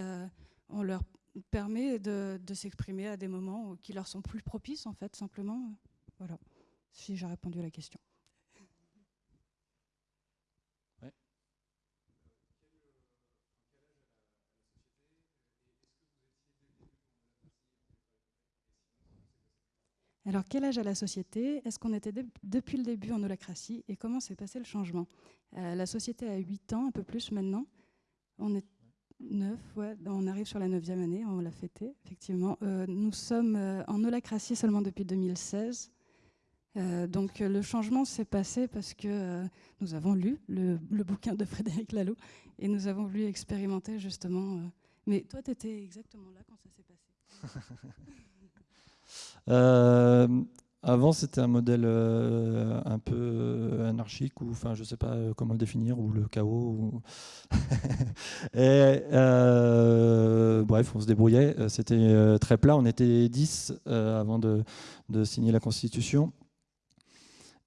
on leur permet de, s'exprimer à des moments qui leur sont plus propices, en fait, simplement. Voilà, si j'ai répondu à la question. Alors, quel âge a la société? Est-ce qu'on était depuis le début en holacratie? Et comment s'est passé le changement? Euh, La société a 8 ans, un peu plus maintenant. On est 9, ouais, on arrive sur la 9e année, on l'a fêté, effectivement. Euh, nous sommes euh, en holacratie seulement depuis 2016. donc le changement s'est passé parce que nous avons lu le, le, bouquin de Frédéric Laloux et nous avons voulu expérimenter justement. mais toi, tu étais exactement là quand ça s'est passé. Euh, avant, c'était un modèle euh, un peu euh, anarchique, ou enfin, je sais pas comment le définir, ou le chaos. Bref, on se débrouillait. C'était très plat. On était 10 avant de, signer la Constitution.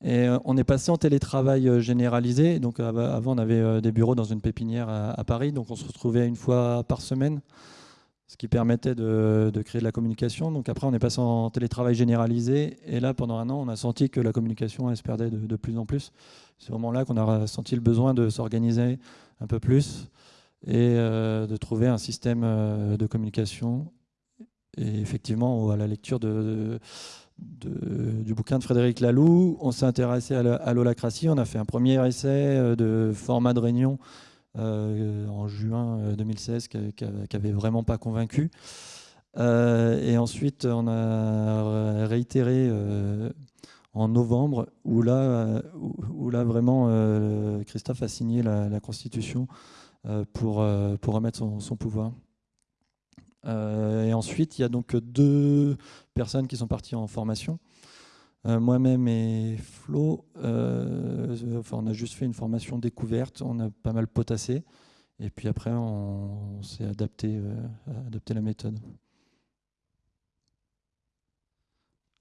Et on est passé en télétravail généralisé. Donc avant, on avait des bureaux dans une pépinière à Paris. Donc on se retrouvait une fois par semaine ce qui permettait de, créer de la communication. Donc après, on est passé en télétravail généralisé, et là, pendant un an, on a senti que la communication elle, se perdait de, plus en plus. C'est vraiment là qu'on a senti le besoin de s'organiser un peu plus et euh, de trouver un système euh, de communication. Et effectivement, à la lecture du bouquin de Frédéric Laloux, on s'est intéressé à l'holacratie. On a fait un premier essai euh, de format de réunion en juin 2016 euh, qui n'avait vraiment pas convaincu. Euh, et ensuite, on a réitéré en novembre, où là, où, là vraiment Christophe a signé la, Constitution pour, pour remettre son, son pouvoir. et ensuite, il y a donc deux personnes qui sont parties en formation. Euh, moi-même et Flo, euh, enfin, on a juste fait une formation découverte, on a pas mal potassé, et puis après on, s'est adapté, euh, adapté la méthode.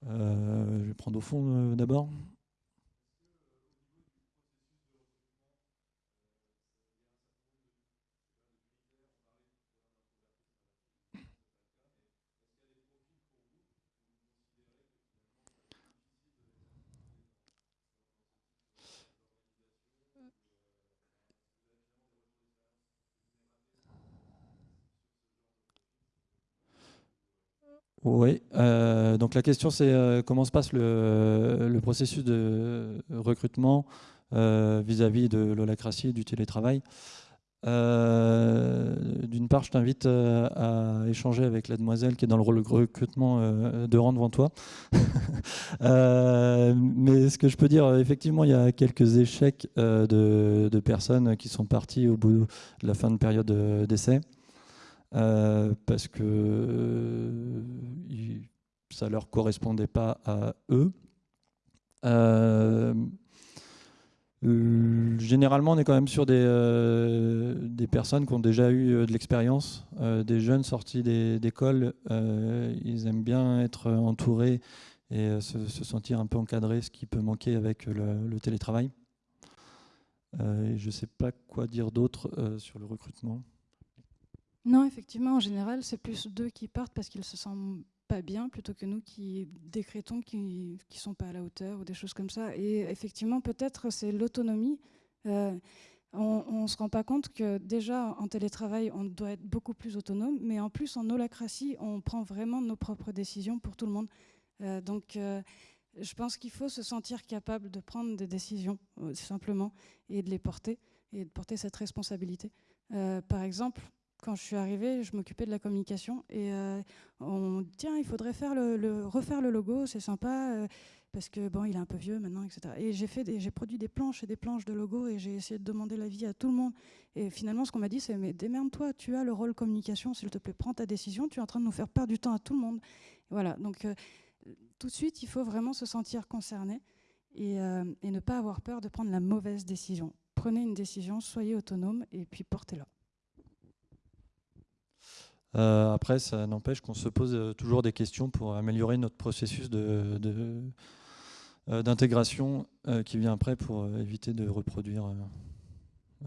je vais prendre au fond d'abord. Oui, euh, donc la question c'est euh, comment se passe le, processus de recrutement euh, vis-à-vis de l'holacratie et du télétravail? D'une part, je t'invite à échanger avec la demoiselle qui est dans le rôle de recrutement de rang devant toi. mais ce que je peux dire, effectivement, il y a quelques échecs de, de, personnes qui sont parties au bout de la fin de période d'essai. Euh, parce que euh, ça ne leur correspondait pas à eux. Euh, généralement, on est quand même sur des, des personnes qui ont déjà eu de l'expérience, des jeunes sortis d'école. ils aiment bien être entourés et se, sentir un peu encadrés, ce qui peut manquer avec le, télétravail. je ne sais pas quoi dire d'autre sur le recrutement. Non, effectivement, en général, c'est plus d'eux qui partent parce qu'ils se sentent pas bien plutôt que nous qui décrétons qu'ils ne sont pas à la hauteur ou des choses comme ça. Et effectivement, peut-être c'est l'autonomie. Euh, on ne se rend pas compte que déjà en télétravail, on doit être beaucoup plus autonome, mais en plus en holacratie, on prend vraiment nos propres décisions pour tout le monde. Euh, donc euh, je pense qu'il faut se sentir capable de prendre des décisions simplement et de les porter et de porter cette responsabilité. par exemple, quand je suis arrivée, je m'occupais de la communication et euh, on tiens, il faudrait refaire le logo, c'est sympa euh, parce que bon, il est un peu vieux maintenant, etc. Et j'ai produit des planches et des planches de logo et j'ai essayé de demander l'avis à tout le monde. Et finalement, ce qu'on m'a dit, c'est mais démerde-toi, tu as le rôle communication, s'il te plaît, prends ta décision. Tu es en train de nous faire perdre du temps à tout le monde. Voilà. Donc euh, tout de suite, il faut vraiment se sentir concerné et, et ne pas avoir peur de prendre la mauvaise décision. Prenez une décision, soyez autonome et puis portez-la. Euh, après, ça n'empêche qu'on se pose euh, toujours des questions pour améliorer notre processus de, euh, d'intégration qui vient après pour éviter de reproduire,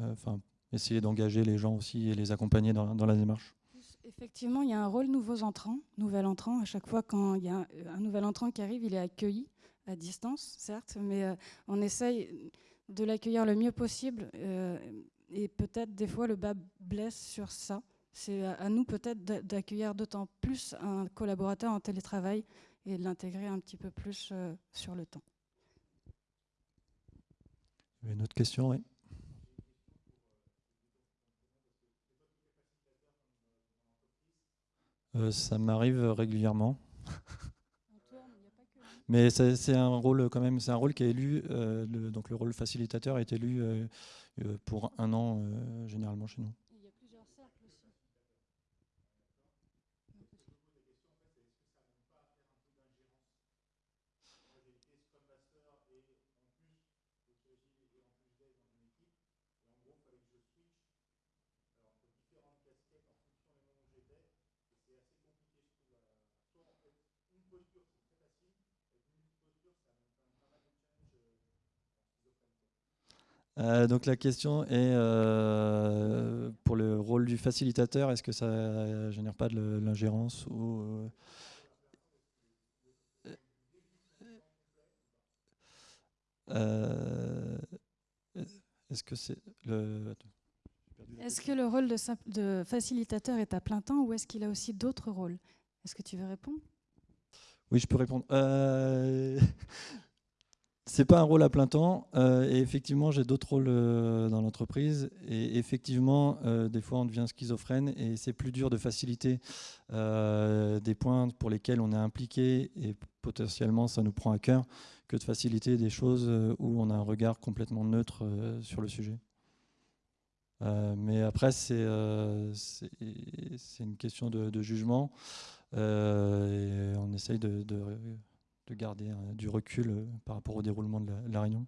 enfin, essayer d'engager les gens aussi et les accompagner dans, la démarche. Effectivement, il y a un rôle nouveaux entrants, nouvel entrant. À chaque fois, quand il y a un, nouvel entrant qui arrive, il est accueilli à distance, certes, mais euh, on essaye de l'accueillir le mieux possible. Euh, et peut-être des fois, le bas blesse sur ça. C'est à, nous peut-être d'accueillir d'autant plus un collaborateur en télétravail et de l'intégrer un petit peu plus euh, sur le temps. Une autre question, oui? Euh, ça m'arrive régulièrement. Mais c'est un rôle quand même, c'est un rôle qui est élu. Euh, le, donc le rôle facilitateur est élu euh, pour un an généralement chez nous. Euh, donc la question est euh, pour le rôle du facilitateur, est-ce que ça génère pas de l'ingérence ou euh, est-ce que c'est le est-ce que le rôle de, de, facilitateur est à plein temps ou est-ce qu'il a aussi d'autres rôles? Est-ce que tu veux répondre? Oui, je peux répondre. C'est pas un rôle à plein temps. Euh, et effectivement, j'ai d'autres rôles euh, dans l'entreprise. Et effectivement, euh, des fois, on devient schizophrène et c'est plus dur de faciliter des points pour lesquels on est impliqué et potentiellement ça nous prend à cœur que de faciliter des choses où on a un regard complètement neutre sur le sujet. mais après, c'est une question de, jugement. Et on essaye de de garder euh, du recul euh, par rapport au déroulement de la, réunion.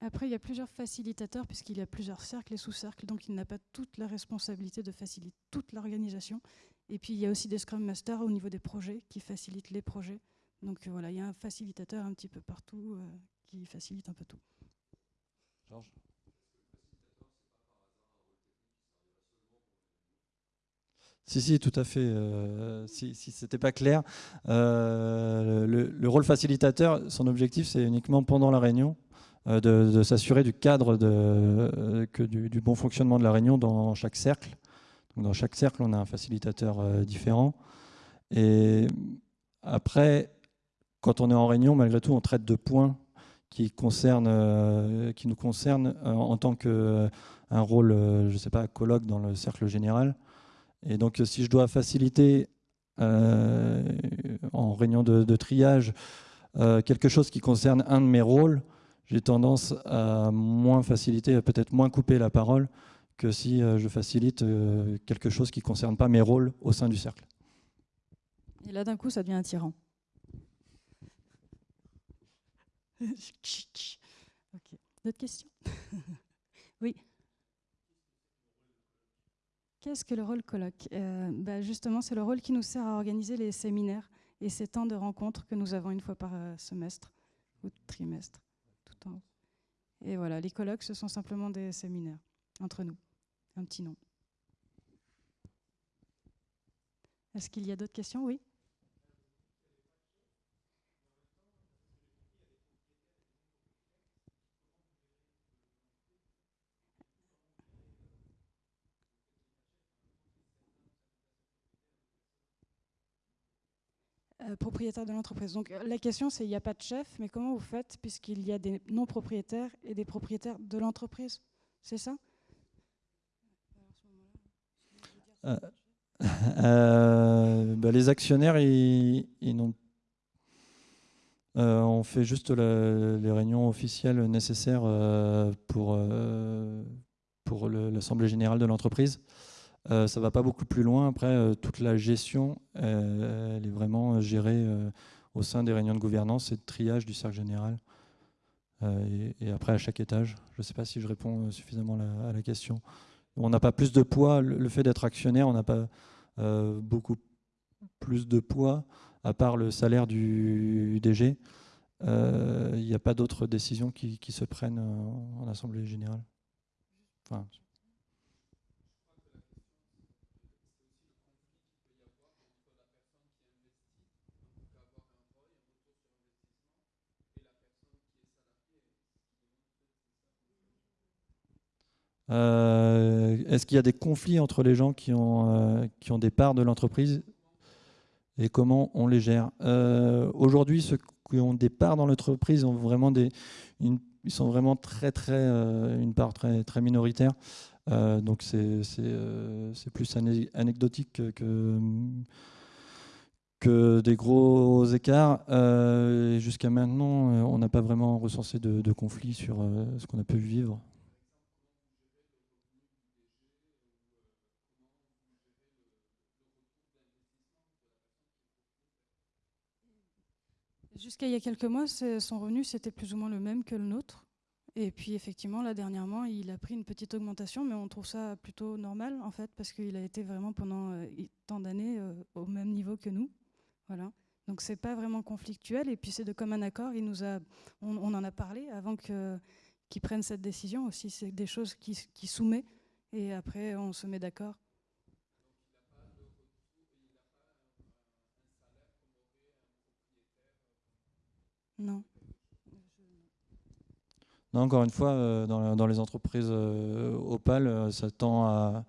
Après, il y a plusieurs facilitateurs puisqu'il y a plusieurs cercles et sous-cercles, donc il n'a pas toute la responsabilité de faciliter toute l'organisation. Et puis il y a aussi des Scrum Masters au niveau des projets qui facilitent les projets. Donc euh, voilà, il y a un facilitateur un petit peu partout qui facilite un peu tout. Georges? Si, si, tout à fait. Euh, si, ce n'était pas clair, euh, le, rôle facilitateur, son objectif, c'est uniquement pendant la réunion euh, de, s'assurer du cadre de, que du, bon fonctionnement de la réunion dans chaque cercle. dans chaque cercle, on a un facilitateur différent. Et après, quand on est en réunion, malgré tout, on traite de points qui, concernent, qui nous concernent en tant qu'un rôle, je ne sais pas, colloque dans le cercle général. Et donc, si je dois faciliter euh, en réunion de, triage euh, quelque chose qui concerne un de mes rôles, j'ai tendance à moins faciliter, à peut-être moins couper la parole que si euh, je facilite quelque chose qui ne concerne pas mes rôles au sein du cercle. Et là, d'un coup, ça devient un tyran. ok. D'autres questions? Oui. Qu'est-ce que le rôle colloque euh, bah, Justement, c'est le rôle qui nous sert à organiser les séminaires et ces temps de rencontres que nous avons une fois par euh, semestre ou trimestre. Tout en Et voilà, les colloques, ce sont simplement des séminaires entre nous. Un petit nom. Est-ce qu'il y a d'autres questions? Oui? Euh, propriétaire de l'entreprise. Donc euh, la question c'est il n'y a pas de chef, mais comment vous faites puisqu'il y a des non propriétaires et des propriétaires de l'entreprise? C'est ça? Euh, bah, Les actionnaires, ils, n'ont on fait juste les réunions officielles nécessaires pour, pour l'Assemblée générale de l'entreprise. Euh, ça va pas beaucoup plus loin. Après, euh, toute la gestion, euh, elle est vraiment gérée au sein des réunions de gouvernance et de triage du cercle général. Et, après, à chaque étage. Je ne sais pas si je réponds suffisamment à la question. On n'a pas plus de poids. Le, fait d'être actionnaire, on n'a pas beaucoup plus de poids, à part le salaire du DG. Il n'y a pas d'autres décisions qui, qui, se prennent en Assemblée générale. Enfin, Est-ce qu'il y a des conflits entre les gens qui ont, qui ont des parts de l'entreprise et comment on les gère? Aujourd'hui, ceux qui ont des parts dans l'entreprise ont vraiment des, ils sont vraiment très très une part très minoritaire. donc c'est plus anecdotique que des gros écarts. Euh, Jusqu'à maintenant, euh, on n'a pas vraiment recensé de, conflits sur euh, ce qu'on a pu vivre. Jusqu'à il y a quelques mois, son revenu, c'était plus ou moins le même que le nôtre. Et puis effectivement, là dernièrement, il a pris une petite augmentation, mais on trouve ça plutôt normal en fait, parce qu'il a été vraiment pendant euh, tant d'années au même niveau que nous. Voilà. Donc c'est pas vraiment conflictuel et puis c'est de commun accord. Il nous a, on, en a parlé avant que qu'il prenne cette décision aussi. C'est des choses qui, qui soumet et après on se met d'accord. Non. Non, encore une fois, euh, dans, les entreprises euh, Opal, euh, ça tend à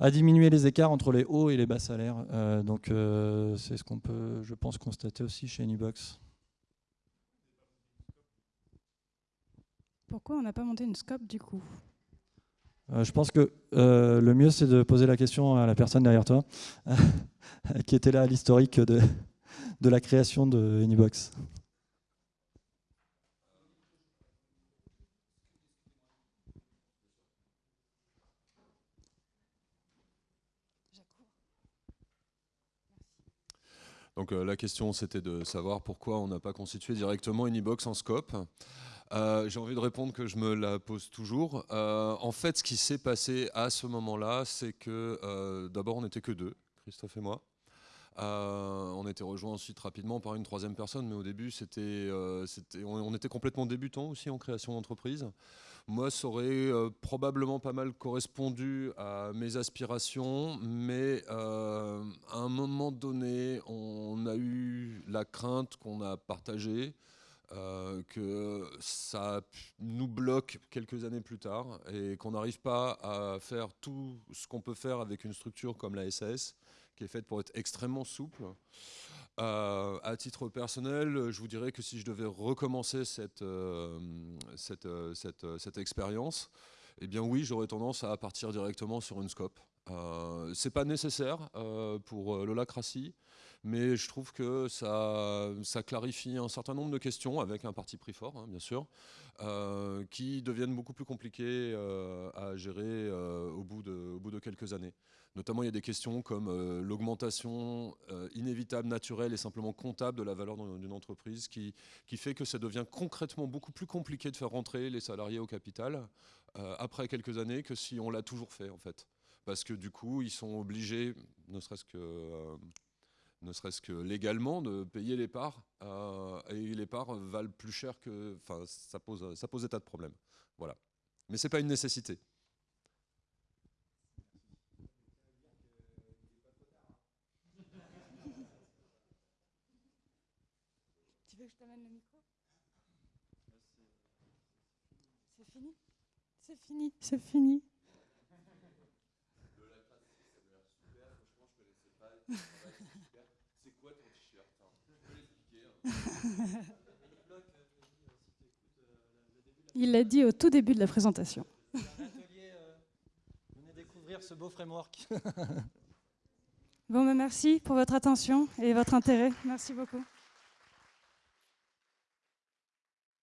à diminuer les écarts entre les hauts et les bas salaires. Donc c'est ce qu'on peut, je pense, constater aussi chez Anybox. Pourquoi on n'a pas monté une scope du coup? Euh, Je pense que le mieux c'est de poser la question à la personne derrière toi, qui était là à l'historique de, de la création de Anybox. Donc euh, la question c'était de savoir pourquoi on n'a pas constitué directement une e-box en scope. Euh, j'ai envie de répondre que je me la pose toujours. Euh, en fait, ce qui s'est passé à ce moment-là, c'est que d'abord on n'était que deux, Christophe et moi. on était rejoint ensuite rapidement par une troisième personne, mais au début, c'était, on, était complètement débutants aussi en création d'entreprise. Moi, ça aurait euh, probablement pas mal correspondu à mes aspirations, mais euh, à un moment donné, on a eu la crainte qu'on a partagée. Euh, que ça nous bloque quelques années plus tard et qu'on n'arrive pas à faire tout ce qu'on peut faire avec une structure comme la SAS, qui est faite pour être extrêmement souple. Euh, à titre personnel, je vous dirais que si je devais recommencer cette, euh, euh, cette expérience, eh bien oui, j'aurais tendance à partir directement sur une scope. Euh, c'est pas nécessaire pour l'holacratie, mais je trouve que ça, clarifie un certain nombre de questions avec un parti pris fort, hein, bien sûr, qui deviennent beaucoup plus compliquées à gérer au, bout de, quelques années. Notamment, il y a des questions comme euh, l'augmentation euh, inévitable, naturelle et simplement comptable de la valeur d'une entreprise qui, qui, fait que ça devient concrètement beaucoup plus compliqué de faire rentrer les salariés au capital euh, après quelques années que si on l'a toujours fait en fait. Parce que du coup, ils sont obligés, ne serait-ce que ne serait-ce que légalement, de payer les parts. et les parts valent plus cher que... Enfin, ça pose, ça pose des tas de problèmes. Voilà. Mais ce n'est pas une nécessité. C'est fini? C'est fini, c'est fini. C'est quoi ton t-shirt Il l'a dit au tout début de la présentation. venez découvrir ce beau framework. bon, ben merci pour votre attention et votre intérêt. Merci beaucoup.